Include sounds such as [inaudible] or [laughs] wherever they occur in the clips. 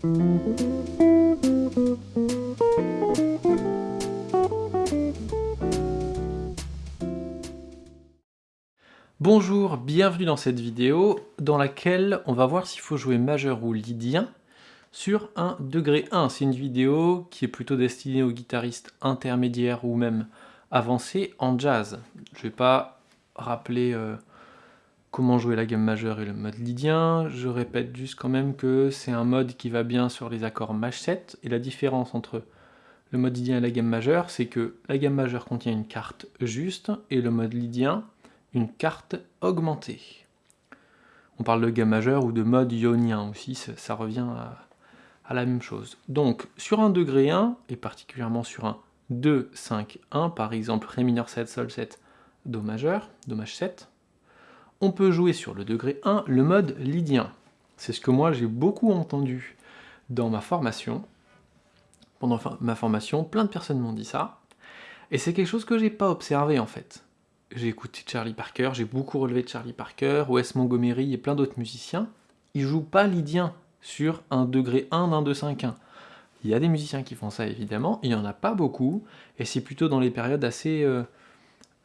Bonjour, bienvenue dans cette vidéo dans laquelle on va voir s'il faut jouer majeur ou lydien sur un degré 1. C'est une vidéo qui est plutôt destinée aux guitaristes intermédiaires ou même avancés en jazz. Je vais pas rappeler euh, comment jouer la gamme majeure et le mode lydien. Je répète juste quand même que c'est un mode qui va bien sur les accords maj 7 et la différence entre le mode lydien et la gamme majeure, c'est que la gamme majeure contient une carte juste et le mode lydien une carte augmentée. On parle de gamme majeure ou de mode ionien aussi, ça, revient à, la même chose. Donc sur un degré 1, et particulièrement sur un 2, 5, 1, par exemple Ré mineur 7, Sol 7, Do majeur, Do maj 7, on peut jouer sur le degré 1 le mode lydien. C'est ce que moi j'ai beaucoup entendu dans ma formation. Pendant ma formation, plein de personnes m'ont dit ça. Et c'est quelque chose que j'ai pas observé en fait. J'ai écouté Charlie Parker, j'ai beaucoup relevé Charlie Parker, Wes Montgomery et plein d'autres musiciens. Ils jouent pas lydien sur un degré 1 d'un 2 5 1. Il y a des musiciens qui font ça évidemment, il y en a pas beaucoup, et c'est plutôt dans les périodes assez euh,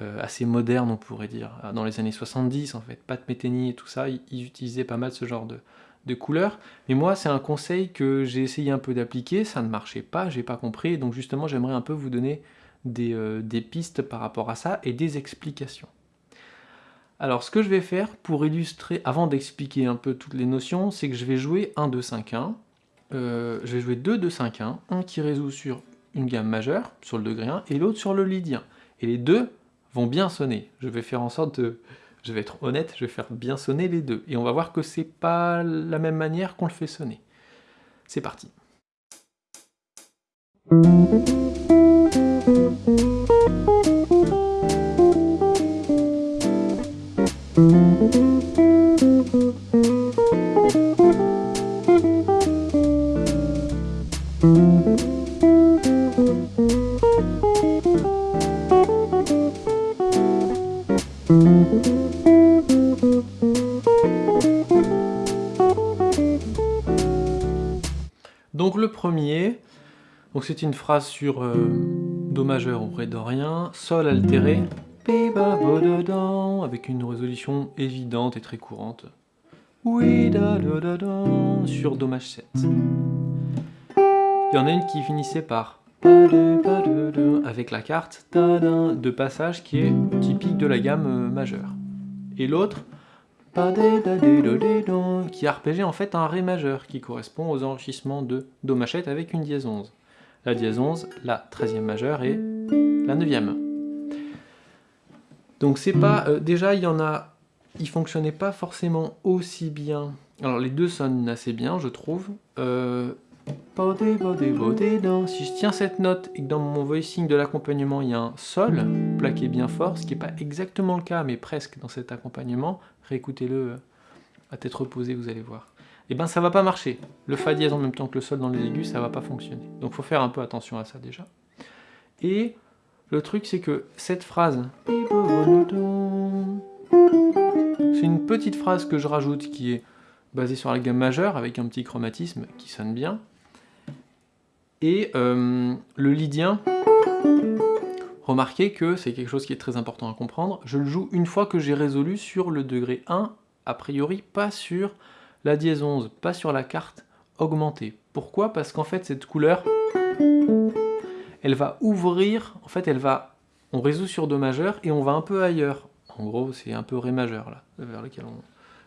euh, assez moderne, on pourrait dire. Ah, dans les années 70, en fait, Pat Metheny et tout ça, ils, utilisaient pas mal ce genre de, de couleurs. Mais moi, c'est un conseil que j'ai essayé un peu d'appliquer, ça ne marchait pas, j'ai pas compris, donc justement, j'aimerais un peu vous donner des, euh, des, pistes par rapport à ça et des explications. Alors, ce que je vais faire pour illustrer, avant d'expliquer un peu toutes les notions, c'est que je vais jouer 1, 2, 5, 1. je vais jouer 2, 2, 5, 1, un qui résout sur une gamme majeure, sur le degré 1, et l'autre sur le lydien. Et les deux vont bien sonner. Je vais faire en sorte de... Je vais être honnête, je vais faire bien sonner les deux. Et on va voir que c'est pas la même manière qu'on le fait sonner. C'est parti. Donc le premier, c'est une phrase sur euh, Do majeur ou Ré dorien, Sol altéré, avec une résolution évidente et très courante. Oui, sur Do maj 7. Il y en a une qui finissait par avec la carte de passage qui est typique de la gamme euh, majeure. Et l'autre, qui arpégeait en fait un Ré majeur, qui correspond aux enrichissements de Do machette avec une dièse 11. La dièse 11, la 13e majeure et la 9e. Donc c'est pas... Euh, déjà, il y en a... Ils fonctionnaient pas forcément aussi bien. Alors les deux sonnent assez bien, je trouve. Euh, si je tiens cette note et que dans mon voicing de l'accompagnement il y a un Sol plaqué bien fort, ce qui n'est pas exactement le cas mais presque dans cet accompagnement, réécoutez-le euh, à tête reposée, vous allez voir. Et eh ben ça va pas marcher. Le Fa dièse en même temps que le Sol dans les aigus, ça va pas fonctionner. Donc faut faire un peu attention à ça déjà. Et le truc c'est que cette phrase, c'est une petite phrase que je rajoute qui est basée sur la gamme majeure avec un petit chromatisme qui sonne bien. Et euh, le lydien, remarquez que c'est quelque chose qui est très important à comprendre, je le joue une fois que j'ai résolu sur le degré 1, a priori pas sur la dièse 11, pas sur la carte augmentée. Pourquoi? Parce qu'en fait cette couleur, elle va ouvrir, en fait elle va, on résout sur Do majeur et on va un peu ailleurs. En gros c'est un peu Ré majeur là, vers lequel on,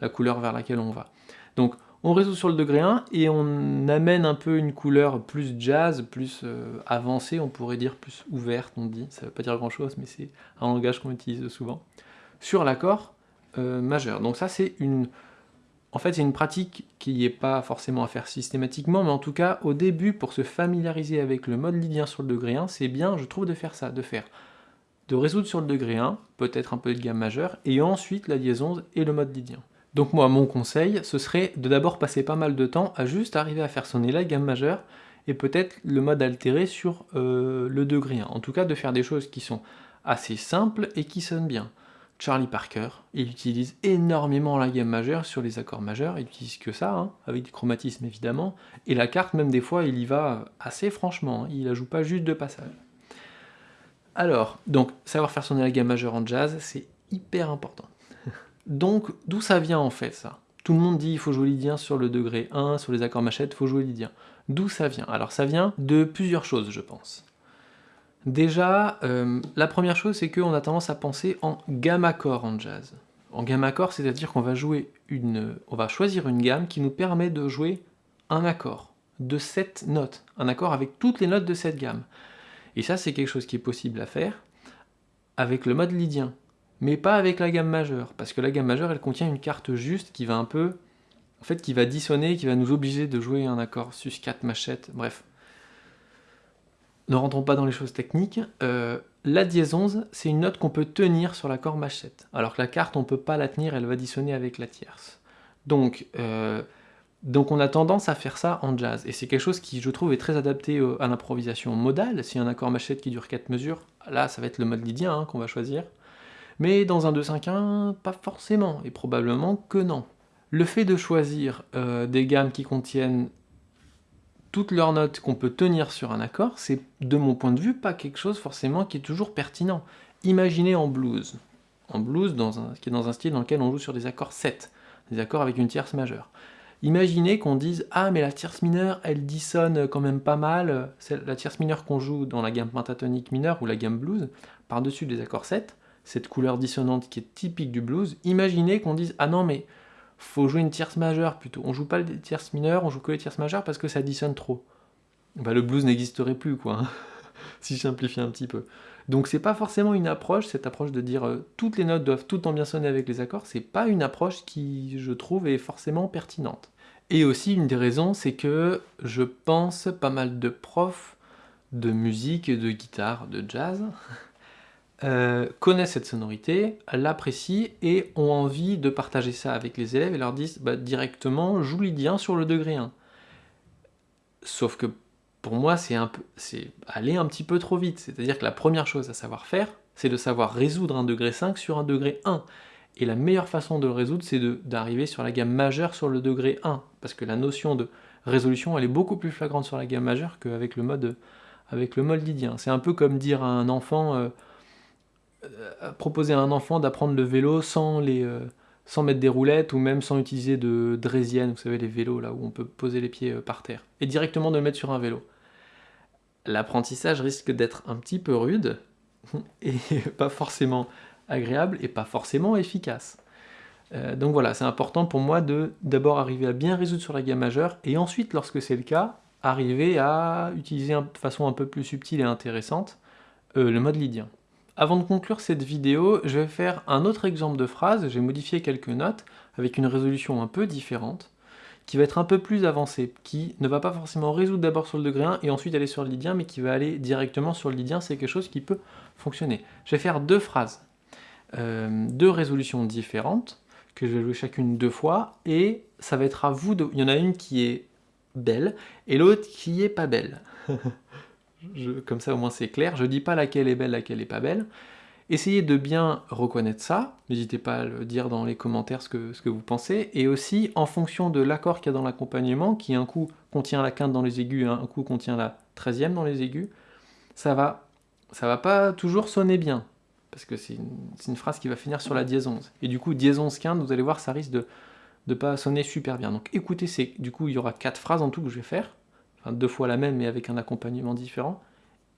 la couleur vers laquelle on va. Donc on résout sur le degré 1 et on amène un peu une couleur plus jazz, plus euh, avancée, on pourrait dire plus ouverte, on dit, ça ne veut pas dire grand chose, mais c'est un langage qu'on utilise souvent, sur l'accord euh, majeur. Donc ça c'est une... En fait c'est une pratique qui n'est pas forcément à faire systématiquement, mais en tout cas au début, pour se familiariser avec le mode lydien sur le degré 1, c'est bien, je trouve, de faire ça, de faire de résoudre sur le degré 1, peut-être un peu de gamme majeure, et ensuite la 11 et le mode lydien. Donc moi, mon conseil, ce serait de d'abord passer pas mal de temps à juste arriver à faire sonner la gamme majeure et peut-être le mode altéré sur euh, le degré 1. En tout cas, de faire des choses qui sont assez simples et qui sonnent bien. Charlie Parker, il utilise énormément la gamme majeure sur les accords majeurs, il utilise que ça, hein, avec du chromatisme évidemment, et la carte même des fois il y va assez franchement, hein, il la joue pas juste de passage. Alors, donc, savoir faire sonner la gamme majeure en jazz, c'est hyper important. Donc, d'où ça vient en fait ça? Tout le monde dit il faut jouer lydien sur le degré 1, sur les accords machettes, il faut jouer lydien. D'où ça vient? Alors ça vient de plusieurs choses je pense. Déjà, euh, la première chose, c'est qu'on a tendance à penser en gamme accord en jazz. En gamme accord, c'est-à-dire qu'on va jouer une, on va choisir une gamme qui nous permet de jouer un accord de cette notes, un accord avec toutes les notes de cette gamme. Et ça, c'est quelque chose qui est possible à faire avec le mode lydien, mais pas avec la gamme majeure, parce que la gamme majeure, elle contient une carte juste qui va un peu, en fait, qui va dissonner, qui va nous obliger de jouer un accord sus 4 machette, bref, ne rentrons pas dans les choses techniques, euh, la dièse 11, c'est une note qu'on peut tenir sur l'accord machette, alors que la carte, on ne peut pas la tenir, elle va dissonner avec la tierce. Donc, euh, donc on a tendance à faire ça en jazz, et c'est quelque chose qui, je trouve, est très adapté à l'improvisation modale. Si un accord machette qui dure 4 mesures, là, ça va être le mode lydien hein, qu'on va choisir. Mais dans un 2-5-1, pas forcément, et probablement que non. Le fait de choisir euh, des gammes qui contiennent toutes leurs notes qu'on peut tenir sur un accord, c'est de mon point de vue pas quelque chose forcément qui est toujours pertinent. Imaginez en blues, en blues dans un, qui est dans un style dans lequel on joue sur des accords 7, des accords avec une tierce majeure. Imaginez qu'on dise « Ah, mais la tierce mineure, elle dissonne quand même pas mal. » La tierce mineure qu'on joue dans la gamme pentatonique mineure ou la gamme blues, par-dessus des accords 7, cette couleur dissonante qui est typique du blues, imaginez qu'on dise « Ah non, mais faut jouer une tierce majeure plutôt. On joue pas les tierces mineures, on joue que les tierces majeures parce que ça dissonne trop. Bah, le blues n'existerait plus, quoi, hein, [laughs] si je simplifie un petit peu. Donc c'est pas forcément une approche, cette approche de dire euh, toutes les notes doivent tout le bien sonner avec les accords, c'est pas une approche qui, je trouve, est forcément pertinente. Et aussi, une des raisons, c'est que je pense pas mal de profs de musique, de guitare, de jazz, [laughs] euh, connaissent cette sonorité, l'apprécient et ont envie de partager ça avec les élèves et leur disent bah, directement joue lydien sur le degré 1. Sauf que pour moi c'est aller un petit peu trop vite, c'est-à-dire que la première chose à savoir faire, c'est de savoir résoudre un degré 5 sur un degré 1. Et la meilleure façon de le résoudre, c'est d'arriver sur la gamme majeure sur le degré 1, parce que la notion de résolution, elle est beaucoup plus flagrante sur la gamme majeure qu'avec le mode avec mode lydien. C'est un peu comme dire à un enfant, euh, proposer à un enfant d'apprendre le vélo sans, les, euh, sans mettre des roulettes ou même sans utiliser de draisienne, vous savez les vélos là où on peut poser les pieds euh, par terre, et directement de le mettre sur un vélo. L'apprentissage risque d'être un petit peu rude, [laughs] et [laughs] pas forcément agréable, et pas forcément efficace. donc voilà, c'est important pour moi de d'abord arriver à bien résoudre sur la gamme majeure, et ensuite, lorsque c'est le cas, arriver à utiliser de façon un peu plus subtile et intéressante le mode lydien. Avant de conclure cette vidéo, je vais faire un autre exemple de phrase, j'ai modifié quelques notes avec une résolution un peu différente, qui va être un peu plus avancée, qui ne va pas forcément résoudre d'abord sur le degré 1 et ensuite aller sur le lydien, mais qui va aller directement sur le lydien, c'est quelque chose qui peut fonctionner. Je vais faire deux phrases, euh, deux résolutions différentes, que je vais jouer chacune deux fois, et ça va être à vous de... Il y en a une qui est belle, et l'autre qui est pas belle. [laughs] comme ça au moins c'est clair, je dis pas laquelle est belle, laquelle est pas belle. Essayez de bien reconnaître ça, n'hésitez pas à le dire dans les commentaires ce que, ce que vous pensez, et aussi en fonction de l'accord qu'il y a dans l'accompagnement, qui un coup contient la quinte dans les aigus, un coup contient la treizième dans les aigus, ça va, ça va pas toujours sonner bien, parce que c'est une, phrase qui va finir sur la dièse 11. Et du coup, dièse 11 quinte, vous allez voir, ça risque de ne pas sonner super bien. Donc écoutez, du coup, il y aura quatre phrases en tout que je vais faire, deux fois la même mais avec un accompagnement différent,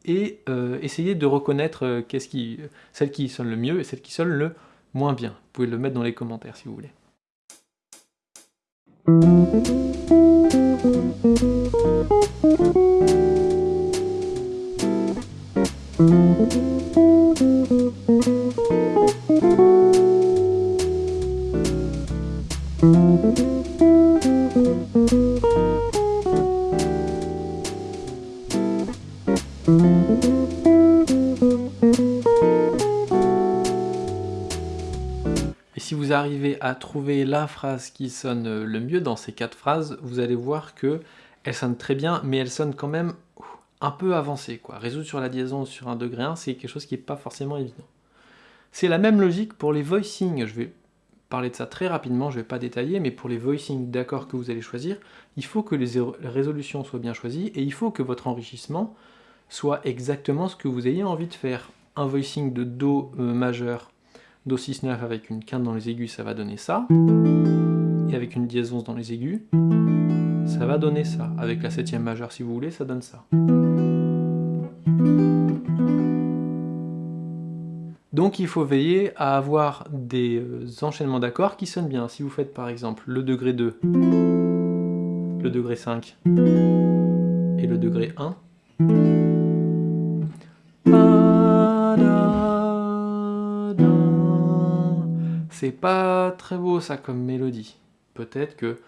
et euh, essayez de reconnaître euh, qu'est-ce qui, celle qui sonne le mieux et celle qui sonne le moins bien. Vous pouvez le mettre dans les commentaires si vous voulez. Trouver la phrase qui sonne le mieux dans ces quatre phrases, vous allez voir que elle sonne très bien, mais elle sonne quand même un peu avancée. Quoi. Résoudre sur la liaison sur un degré 1, c'est quelque chose qui n'est pas forcément évident. C'est la même logique pour les voicings. Je vais parler de ça très rapidement, je ne vais pas détailler, mais pour les voicings d'accords que vous allez choisir, il faut que les résolutions soient bien choisies et il faut que votre enrichissement soit exactement ce que vous ayez envie de faire. Un voicing de Do euh, majeur, Do 6-9 avec une quinte dans les aigus, ça va donner ça. Et avec une dièse 11 dans les aigus, ça va donner ça. Avec la septième majeure, si vous voulez, ça donne ça. Donc il faut veiller à avoir des euh, enchaînements d'accords qui sonnent bien. Si vous faites par exemple le degré 2, le degré 5 et le degré 1, c'est pas très beau ça comme mélodie. Peut-être que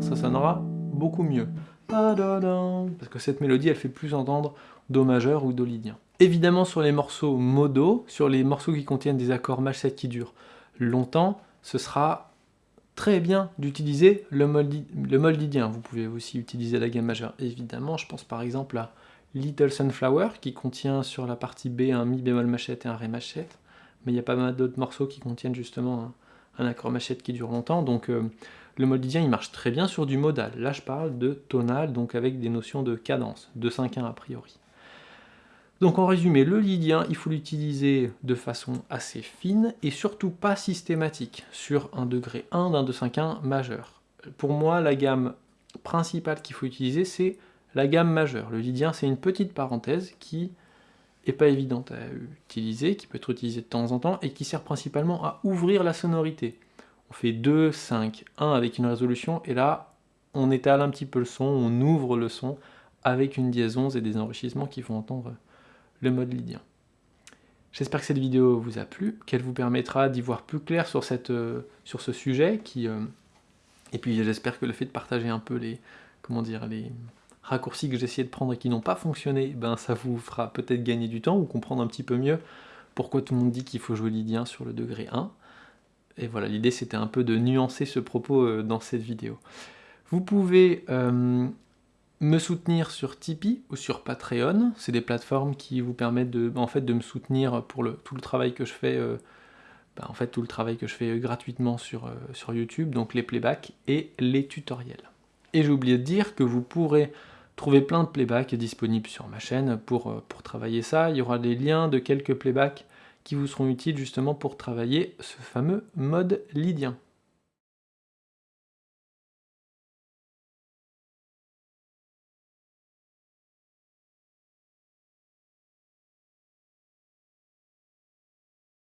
ça sonnera beaucoup mieux. Parce que cette mélodie, elle fait plus entendre Do majeur ou Do lydien. Évidemment, sur les morceaux modo, sur les morceaux qui contiennent des accords maj 7 qui durent longtemps, ce sera très bien d'utiliser le, le mol lydien. Vous pouvez aussi utiliser la gamme majeure, évidemment. Je pense par exemple à Little Sunflower, qui contient sur la partie B un mi bémol machette et un ré machette. Mais il y a pas mal d'autres morceaux qui contiennent justement un, accord machette qui dure longtemps. Donc euh, le mode lydien, il marche très bien sur du modal. Là, je parle de tonal, donc avec des notions de cadence, de 5-1 a priori. Donc en résumé, le lydien, il faut l'utiliser de façon assez fine et surtout pas systématique, sur un degré 1 d'un 2-5-1 majeur. Pour moi, la gamme principale qu'il faut utiliser, c'est la gamme majeure. Le lydien, c'est une petite parenthèse qui est pas évidente à utiliser, qui peut être utilisée de temps en temps, et qui sert principalement à ouvrir la sonorité on fait 2, 5, 1 avec une résolution, et là, on étale un petit peu le son, on ouvre le son avec une dièse 11 et des enrichissements qui font entendre le mode lydien. J'espère que cette vidéo vous a plu, qu'elle vous permettra d'y voir plus clair sur, euh, ce sujet, qui, euh, et puis j'espère que le fait de partager un peu les, comment dire, les raccourcis que j'ai essayé de prendre et qui n'ont pas fonctionné, ben ça vous fera peut-être gagner du temps ou comprendre un petit peu mieux pourquoi tout le monde dit qu'il faut jouer lydien sur le degré 1. Et voilà, l'idée c'était un peu de nuancer ce propos euh, dans cette vidéo. Vous pouvez euh, me soutenir sur Tipeee ou sur Patreon, c'est des plateformes qui vous permettent de, en fait, de me soutenir pour le, tout le travail que je fais, euh, bah, en fait tout le travail que je fais gratuitement sur, sur YouTube, donc les playbacks et les tutoriels. Et j'ai oublié de dire que vous pourrez trouver plein de playbacks disponibles sur ma chaîne pour, pour travailler ça. Il y aura des liens de quelques playbacks qui vous seront utiles justement pour travailler ce fameux mode lydien.